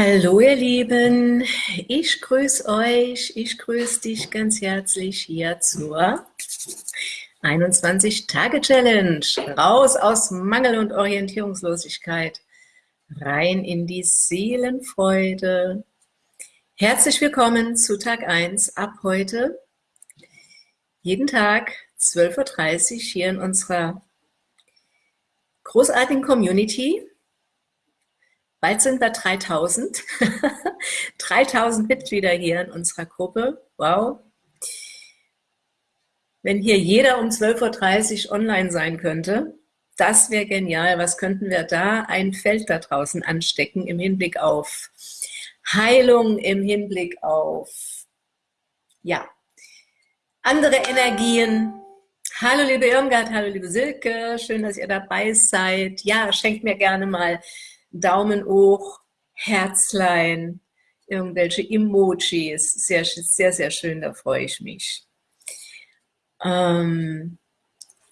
Hallo ihr Lieben, ich grüße euch, ich grüße dich ganz herzlich hier zur 21-Tage-Challenge. Raus aus Mangel und Orientierungslosigkeit, rein in die Seelenfreude. Herzlich willkommen zu Tag 1 ab heute. Jeden Tag 12.30 Uhr hier in unserer großartigen Community Bald sind wir 3000. 3000 Mitglieder hier in unserer Gruppe. Wow. Wenn hier jeder um 12.30 Uhr online sein könnte, das wäre genial. Was könnten wir da ein Feld da draußen anstecken im Hinblick auf Heilung, im Hinblick auf, ja, andere Energien. Hallo liebe Irmgard, hallo liebe Silke, schön, dass ihr dabei seid. Ja, schenkt mir gerne mal Daumen hoch, Herzlein, irgendwelche Emojis. Sehr, sehr, sehr schön, da freue ich mich. Ähm,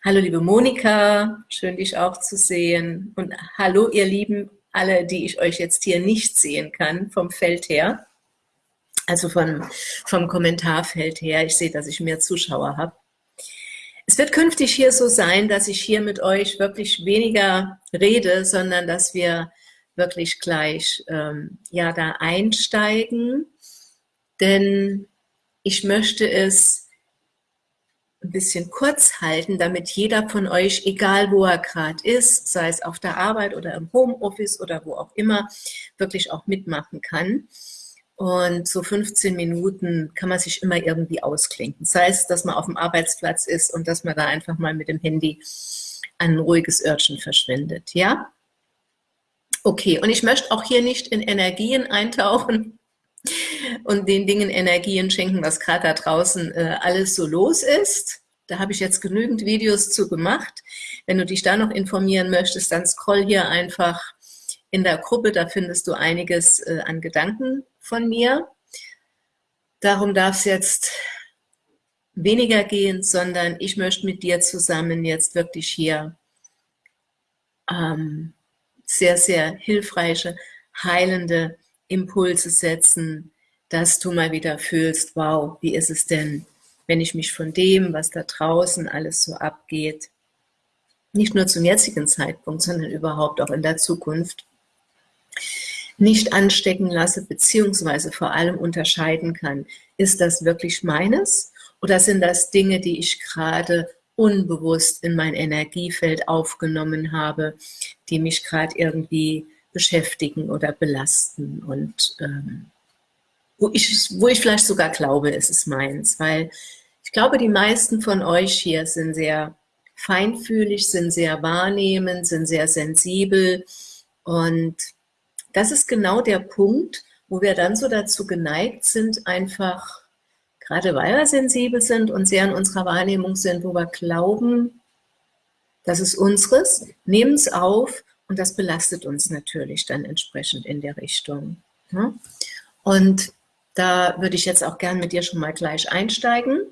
hallo liebe Monika, schön dich auch zu sehen. Und hallo ihr Lieben, alle, die ich euch jetzt hier nicht sehen kann, vom Feld her. Also von, vom Kommentarfeld her. Ich sehe, dass ich mehr Zuschauer habe. Es wird künftig hier so sein, dass ich hier mit euch wirklich weniger rede, sondern dass wir wirklich gleich ähm, ja da einsteigen, denn ich möchte es ein bisschen kurz halten, damit jeder von euch, egal wo er gerade ist, sei es auf der Arbeit oder im Homeoffice oder wo auch immer, wirklich auch mitmachen kann. Und so 15 Minuten kann man sich immer irgendwie ausklinken. Sei es, dass man auf dem Arbeitsplatz ist und dass man da einfach mal mit dem Handy ein ruhiges Örtchen verschwindet. Ja? Okay, und ich möchte auch hier nicht in Energien eintauchen und den Dingen Energien schenken, was gerade da draußen äh, alles so los ist. Da habe ich jetzt genügend Videos zu gemacht. Wenn du dich da noch informieren möchtest, dann scroll hier einfach in der Gruppe, da findest du einiges äh, an Gedanken von mir. Darum darf es jetzt weniger gehen, sondern ich möchte mit dir zusammen jetzt wirklich hier ähm, sehr, sehr hilfreiche, heilende Impulse setzen, dass du mal wieder fühlst, wow, wie ist es denn, wenn ich mich von dem, was da draußen alles so abgeht, nicht nur zum jetzigen Zeitpunkt, sondern überhaupt auch in der Zukunft, nicht anstecken lasse, beziehungsweise vor allem unterscheiden kann, ist das wirklich meines oder sind das Dinge, die ich gerade unbewusst in mein Energiefeld aufgenommen habe, die mich gerade irgendwie beschäftigen oder belasten. Und ähm, wo, ich, wo ich vielleicht sogar glaube, es ist meins, weil ich glaube, die meisten von euch hier sind sehr feinfühlig, sind sehr wahrnehmend, sind sehr sensibel. Und das ist genau der Punkt, wo wir dann so dazu geneigt sind, einfach gerade weil wir sensibel sind und sehr in unserer Wahrnehmung sind, wo wir glauben, das ist unseres, nehmen es auf und das belastet uns natürlich dann entsprechend in der Richtung. Und da würde ich jetzt auch gern mit dir schon mal gleich einsteigen.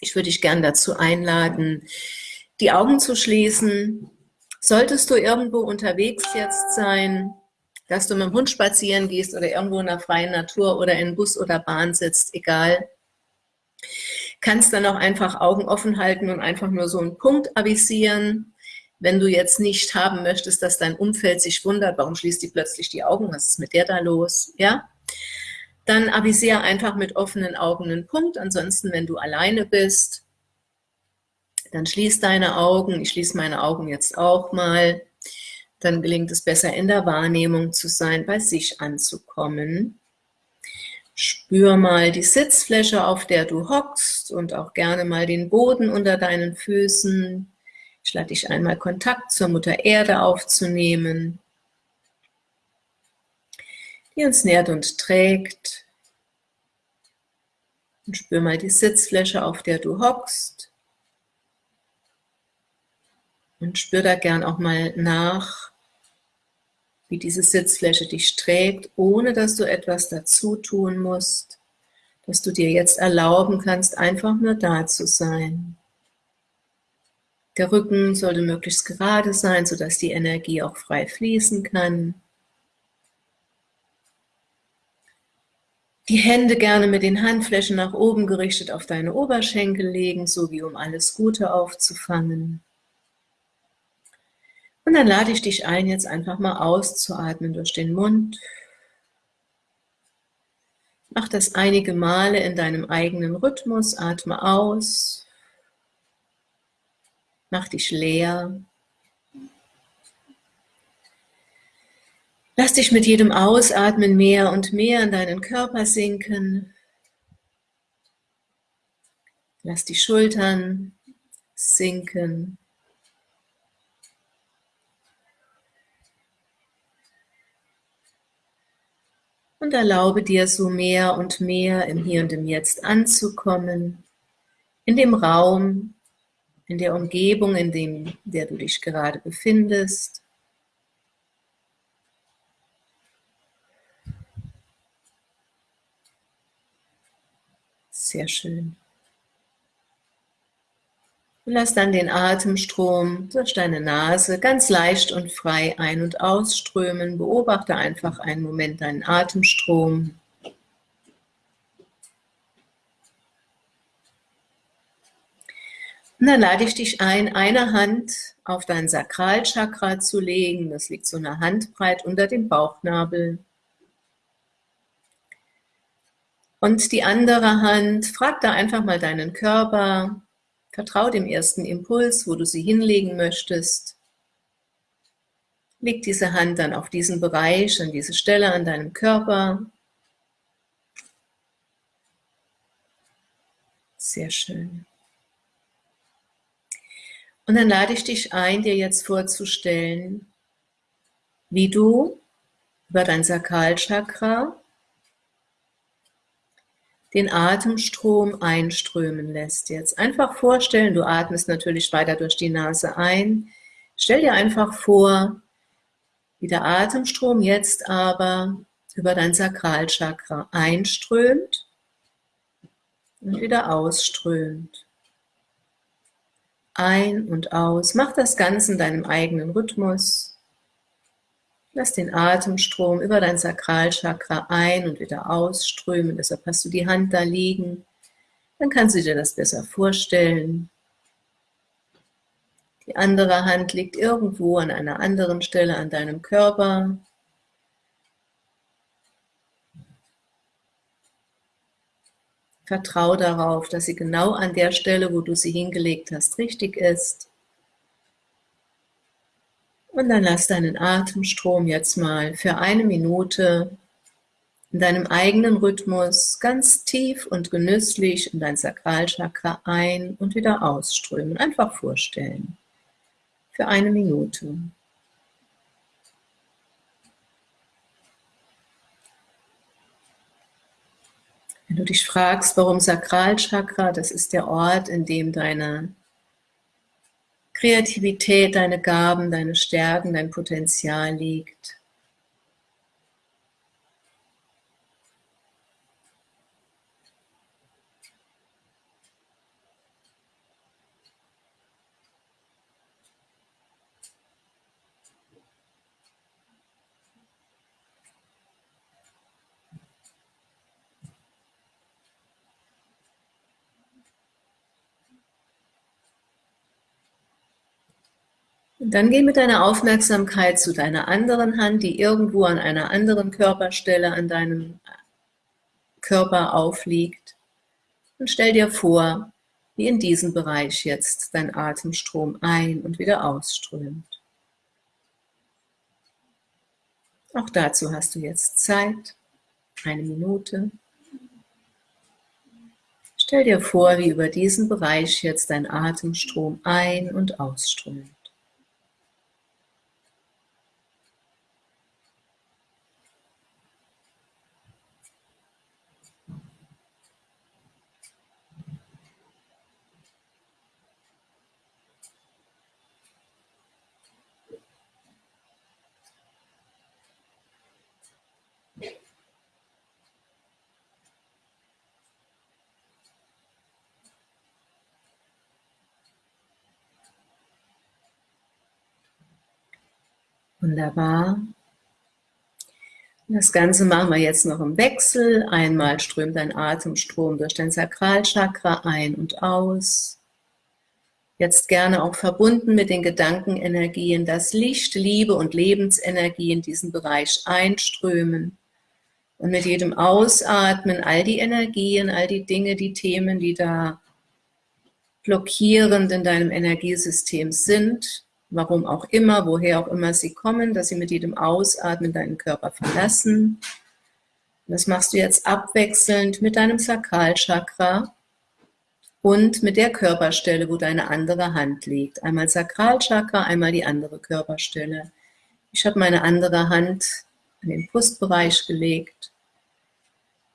Ich würde dich gern dazu einladen, die Augen zu schließen. Solltest du irgendwo unterwegs jetzt sein, dass du mit dem Hund spazieren gehst oder irgendwo in der freien Natur oder in Bus oder Bahn sitzt, egal. Kannst dann auch einfach Augen offen halten und einfach nur so einen Punkt avisieren. Wenn du jetzt nicht haben möchtest, dass dein Umfeld sich wundert, warum schließt die plötzlich die Augen, was ist mit der da los, ja? Dann avisiere einfach mit offenen Augen einen Punkt. Ansonsten, wenn du alleine bist, dann schließ deine Augen. Ich schließe meine Augen jetzt auch mal dann gelingt es besser in der Wahrnehmung zu sein, bei sich anzukommen. Spür mal die Sitzfläche, auf der du hockst und auch gerne mal den Boden unter deinen Füßen. Ich lade dich einmal Kontakt zur Mutter Erde aufzunehmen, die uns nährt und trägt. Und spür mal die Sitzfläche, auf der du hockst. Und spür da gern auch mal nach, wie diese Sitzfläche dich trägt, ohne dass du etwas dazu tun musst, dass du dir jetzt erlauben kannst, einfach nur da zu sein. Der Rücken sollte möglichst gerade sein, sodass die Energie auch frei fließen kann. Die Hände gerne mit den Handflächen nach oben gerichtet auf deine Oberschenkel legen, so wie um alles Gute aufzufangen. Und dann lade ich dich ein, jetzt einfach mal auszuatmen durch den Mund. Mach das einige Male in deinem eigenen Rhythmus, atme aus, mach dich leer. Lass dich mit jedem Ausatmen mehr und mehr in deinen Körper sinken. Lass die Schultern sinken. Und erlaube dir so mehr und mehr im Hier und im Jetzt anzukommen, in dem Raum, in der Umgebung, in dem der du dich gerade befindest. Sehr schön. Und lass dann den Atemstrom durch deine Nase ganz leicht und frei ein- und ausströmen. Beobachte einfach einen Moment deinen Atemstrom. Und dann lade ich dich ein, eine Hand auf dein Sakralchakra zu legen. Das liegt so eine Handbreit unter dem Bauchnabel. Und die andere Hand, frag da einfach mal deinen Körper, vertrau dem ersten Impuls, wo du sie hinlegen möchtest. Leg diese Hand dann auf diesen Bereich, an diese Stelle an deinem Körper. Sehr schön. Und dann lade ich dich ein, dir jetzt vorzustellen, wie du über dein Sakralchakra den Atemstrom einströmen lässt. Jetzt einfach vorstellen, du atmest natürlich weiter durch die Nase ein. Stell dir einfach vor, wie der Atemstrom jetzt aber über dein Sakralchakra einströmt und wieder ausströmt. Ein und aus. Mach das Ganze in deinem eigenen Rhythmus. Lass den Atemstrom über dein Sakralchakra ein- und wieder ausströmen. Deshalb hast du die Hand da liegen. Dann kannst du dir das besser vorstellen. Die andere Hand liegt irgendwo an einer anderen Stelle an deinem Körper. Vertrau darauf, dass sie genau an der Stelle, wo du sie hingelegt hast, richtig ist. Und dann lass deinen Atemstrom jetzt mal für eine Minute in deinem eigenen Rhythmus ganz tief und genüsslich in dein Sakralchakra ein- und wieder ausströmen. Einfach vorstellen. Für eine Minute. Wenn du dich fragst, warum Sakralchakra, das ist der Ort, in dem deine Kreativität, deine Gaben, deine Stärken, dein Potenzial liegt. Dann geh mit deiner Aufmerksamkeit zu deiner anderen Hand, die irgendwo an einer anderen Körperstelle an deinem Körper aufliegt. Und stell dir vor, wie in diesem Bereich jetzt dein Atemstrom ein- und wieder ausströmt. Auch dazu hast du jetzt Zeit, eine Minute. Stell dir vor, wie über diesen Bereich jetzt dein Atemstrom ein- und ausströmt. Wunderbar. Das Ganze machen wir jetzt noch im Wechsel. Einmal strömt dein Atemstrom durch dein Sakralchakra ein und aus. Jetzt gerne auch verbunden mit den Gedankenenergien, dass Licht, Liebe und Lebensenergie in diesen Bereich einströmen. Und mit jedem Ausatmen all die Energien, all die Dinge, die Themen, die da blockierend in deinem Energiesystem sind, warum auch immer, woher auch immer sie kommen, dass sie mit jedem Ausatmen deinen Körper verlassen. Das machst du jetzt abwechselnd mit deinem Sakralchakra und mit der Körperstelle, wo deine andere Hand liegt. Einmal Sakralchakra, einmal die andere Körperstelle. Ich habe meine andere Hand in den Brustbereich gelegt.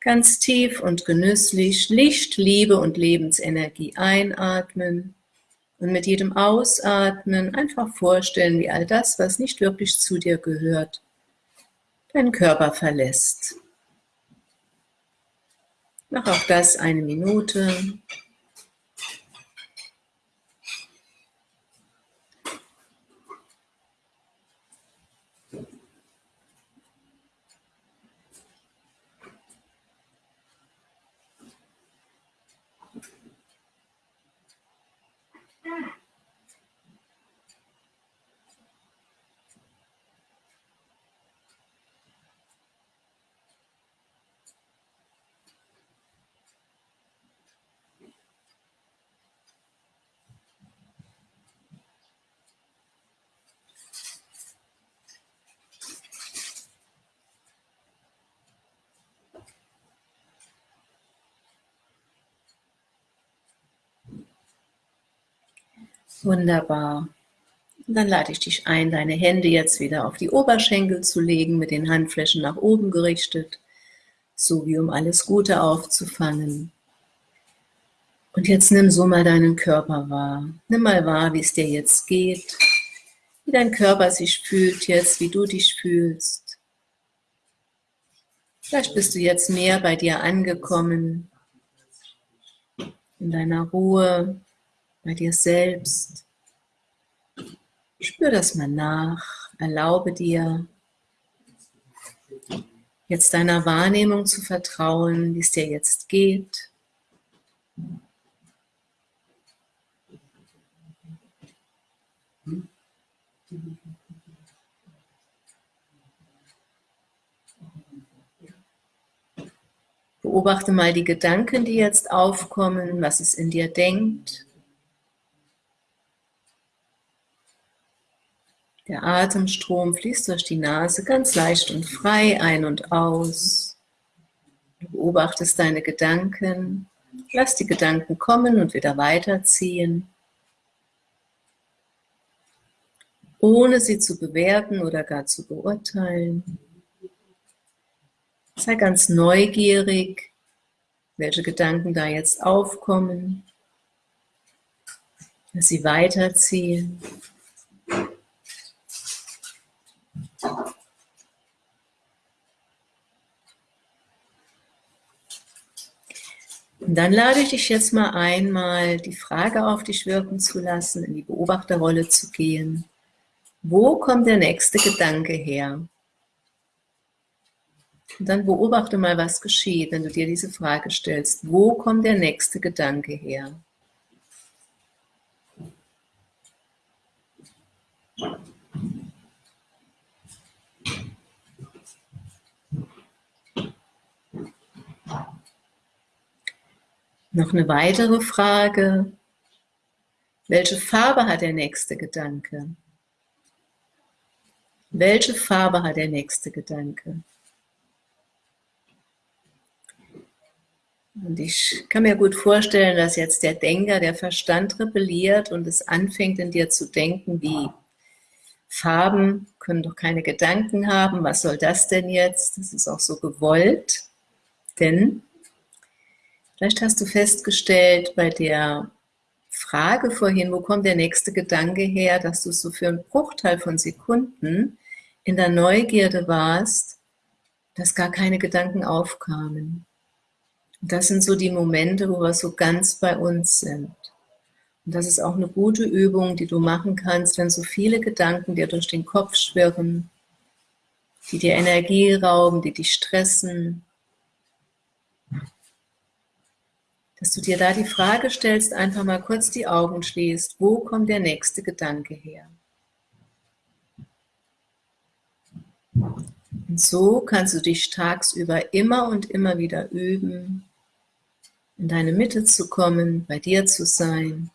Ganz tief und genüsslich Licht, Liebe und Lebensenergie einatmen und mit jedem Ausatmen einfach vorstellen, wie all das, was nicht wirklich zu dir gehört, deinen Körper verlässt. Mach auch das eine Minute. Wunderbar. Und dann lade ich dich ein, deine Hände jetzt wieder auf die Oberschenkel zu legen, mit den Handflächen nach oben gerichtet, so wie um alles Gute aufzufangen. Und jetzt nimm so mal deinen Körper wahr. Nimm mal wahr, wie es dir jetzt geht, wie dein Körper sich fühlt jetzt, wie du dich fühlst. Vielleicht bist du jetzt mehr bei dir angekommen, in deiner Ruhe, bei dir selbst. Spür das mal nach, erlaube dir, jetzt deiner Wahrnehmung zu vertrauen, wie es dir jetzt geht. Beobachte mal die Gedanken, die jetzt aufkommen, was es in dir denkt. Der Atemstrom fließt durch die Nase ganz leicht und frei ein und aus. Du beobachtest deine Gedanken. Lass die Gedanken kommen und wieder weiterziehen. Ohne sie zu bewerten oder gar zu beurteilen. Sei ganz neugierig, welche Gedanken da jetzt aufkommen. Lass sie weiterziehen. Dann lade ich dich jetzt mal einmal die Frage auf dich wirken zu lassen, in die Beobachterrolle zu gehen. Wo kommt der nächste Gedanke her? Und dann beobachte mal, was geschieht, wenn du dir diese Frage stellst. Wo kommt der nächste Gedanke her? Noch eine weitere Frage. Welche Farbe hat der nächste Gedanke? Welche Farbe hat der nächste Gedanke? Und ich kann mir gut vorstellen, dass jetzt der Denker, der Verstand rebelliert und es anfängt in dir zu denken, wie Farben können doch keine Gedanken haben, was soll das denn jetzt? Das ist auch so gewollt, denn Vielleicht hast du festgestellt bei der Frage vorhin, wo kommt der nächste Gedanke her, dass du so für einen Bruchteil von Sekunden in der Neugierde warst, dass gar keine Gedanken aufkamen. Und das sind so die Momente, wo wir so ganz bei uns sind. Und das ist auch eine gute Übung, die du machen kannst, wenn so viele Gedanken dir durch den Kopf schwirren, die dir Energie rauben, die dich stressen. Dass du dir da die Frage stellst, einfach mal kurz die Augen schließt, wo kommt der nächste Gedanke her? Und so kannst du dich tagsüber immer und immer wieder üben, in deine Mitte zu kommen, bei dir zu sein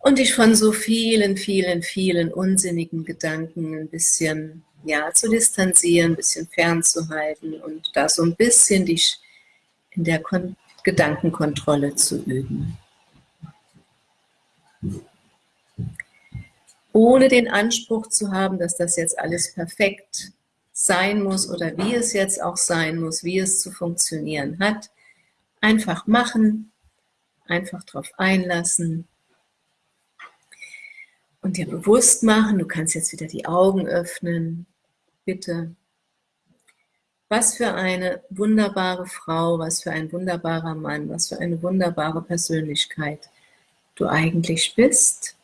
und dich von so vielen, vielen, vielen unsinnigen Gedanken ein bisschen ja, zu distanzieren, ein bisschen fernzuhalten und da so ein bisschen dich in der Kon Gedankenkontrolle zu üben. Ohne den Anspruch zu haben, dass das jetzt alles perfekt sein muss oder wie es jetzt auch sein muss, wie es zu funktionieren hat. Einfach machen, einfach darauf einlassen und dir bewusst machen, du kannst jetzt wieder die Augen öffnen, bitte. Was für eine wunderbare Frau, was für ein wunderbarer Mann, was für eine wunderbare Persönlichkeit du eigentlich bist.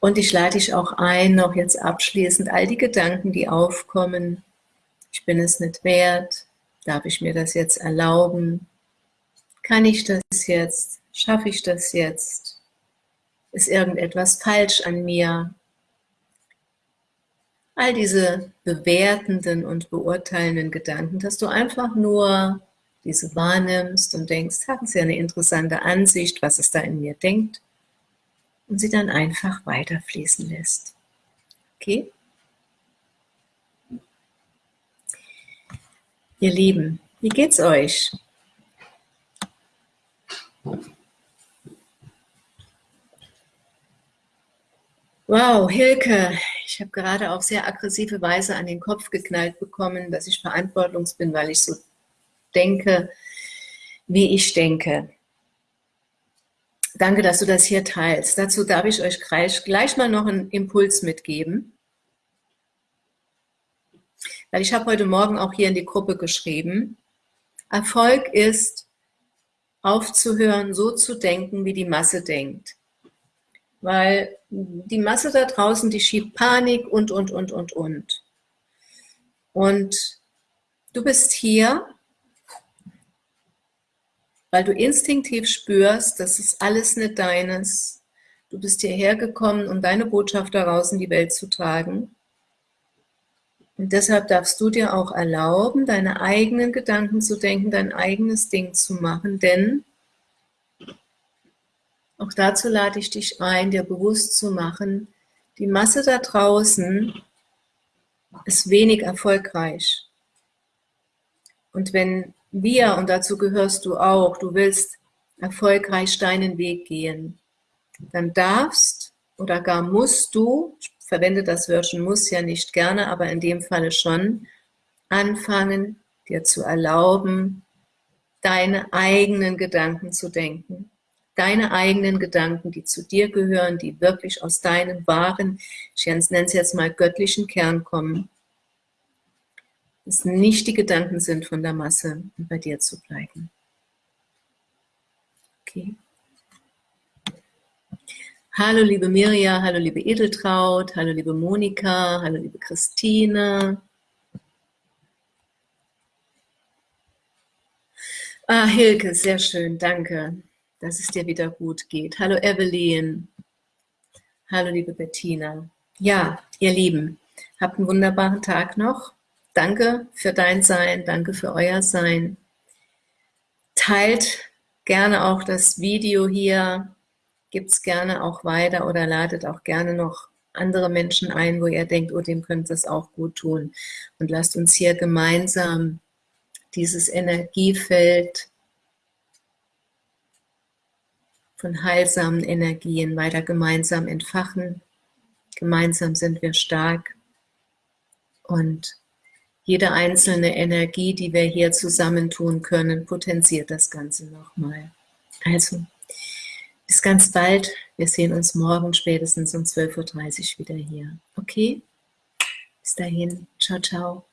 Und ich lade dich auch ein, noch jetzt abschließend all die Gedanken, die aufkommen. Ich bin es nicht wert. Darf ich mir das jetzt erlauben? Kann ich das jetzt? Schaffe ich das jetzt? Ist irgendetwas falsch an mir? All diese bewertenden und beurteilenden Gedanken, dass du einfach nur diese wahrnimmst und denkst, ist ja eine interessante Ansicht, was es da in mir denkt, und sie dann einfach weiterfließen lässt. Okay? Ihr Lieben, wie geht's euch? Wow, Hilke, ich habe gerade auf sehr aggressive Weise an den Kopf geknallt bekommen, dass ich verantwortlos bin, weil ich so denke, wie ich denke. Danke, dass du das hier teilst. Dazu darf ich euch gleich, gleich mal noch einen Impuls mitgeben. Weil ich habe heute Morgen auch hier in die Gruppe geschrieben, Erfolg ist, aufzuhören, so zu denken, wie die Masse denkt weil die Masse da draußen, die schiebt Panik und, und, und, und, und. Und du bist hier, weil du instinktiv spürst, das ist alles nicht deines. Du bist hierher gekommen, um deine Botschaft daraus in die Welt zu tragen. Und deshalb darfst du dir auch erlauben, deine eigenen Gedanken zu denken, dein eigenes Ding zu machen, denn auch dazu lade ich dich ein, dir bewusst zu machen, die Masse da draußen ist wenig erfolgreich. Und wenn wir, und dazu gehörst du auch, du willst erfolgreich deinen Weg gehen, dann darfst oder gar musst du, ich verwende das Wörtchen muss ja nicht gerne, aber in dem Falle schon, anfangen, dir zu erlauben, deine eigenen Gedanken zu denken deine eigenen Gedanken, die zu dir gehören, die wirklich aus deinem wahren, ich nenne es jetzt mal göttlichen Kern kommen, dass nicht die Gedanken sind von der Masse und bei dir zu bleiben. Okay. Hallo liebe Mirja, hallo liebe Edeltraut, hallo liebe Monika, hallo liebe Christine. Ah, Hilke, sehr schön, danke dass es dir wieder gut geht. Hallo Evelyn. Hallo liebe Bettina. Ja, ihr Lieben, habt einen wunderbaren Tag noch. Danke für dein Sein, danke für euer Sein. Teilt gerne auch das Video hier, gibt es gerne auch weiter oder ladet auch gerne noch andere Menschen ein, wo ihr denkt, oh, dem könnte es auch gut tun. Und lasst uns hier gemeinsam dieses Energiefeld von heilsamen Energien weiter gemeinsam entfachen. Gemeinsam sind wir stark und jede einzelne Energie, die wir hier zusammentun können, potenziert das Ganze nochmal. Also, bis ganz bald. Wir sehen uns morgen spätestens um 12.30 Uhr wieder hier. Okay? Bis dahin. Ciao, ciao.